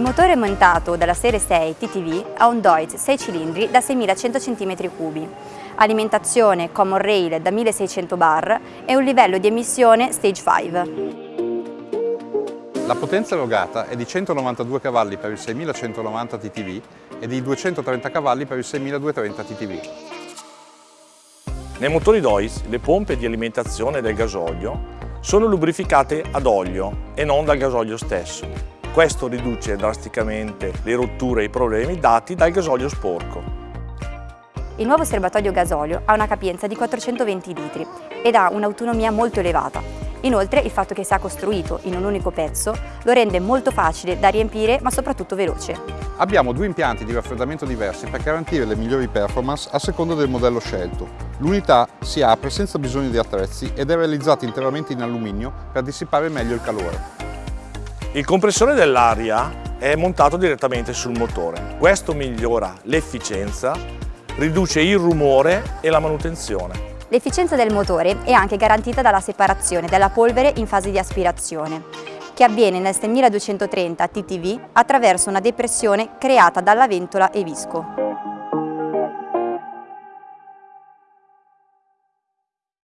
motore montato dalla serie 6 TTV ha un Deutz 6 cilindri da 6100 cm3, alimentazione Common Rail da 1600 bar e un livello di emissione Stage 5. La potenza erogata è di 192 cavalli per il 6190 TTV e di 230 cavalli per il 6230 TTV. Nei motori DOIS le pompe di alimentazione del gasolio sono lubrificate ad olio e non dal gasolio stesso. Questo riduce drasticamente le rotture e i problemi dati dal gasolio sporco. Il nuovo serbatoio gasolio ha una capienza di 420 litri ed ha un'autonomia molto elevata, Inoltre il fatto che sia costruito in un unico pezzo lo rende molto facile da riempire ma soprattutto veloce. Abbiamo due impianti di raffreddamento diversi per garantire le migliori performance a seconda del modello scelto. L'unità si apre senza bisogno di attrezzi ed è realizzata interamente in alluminio per dissipare meglio il calore. Il compressore dell'aria è montato direttamente sul motore. Questo migliora l'efficienza, riduce il rumore e la manutenzione. L'efficienza del motore è anche garantita dalla separazione della polvere in fase di aspirazione, che avviene nel 6230 TTV attraverso una depressione creata dalla ventola e visco.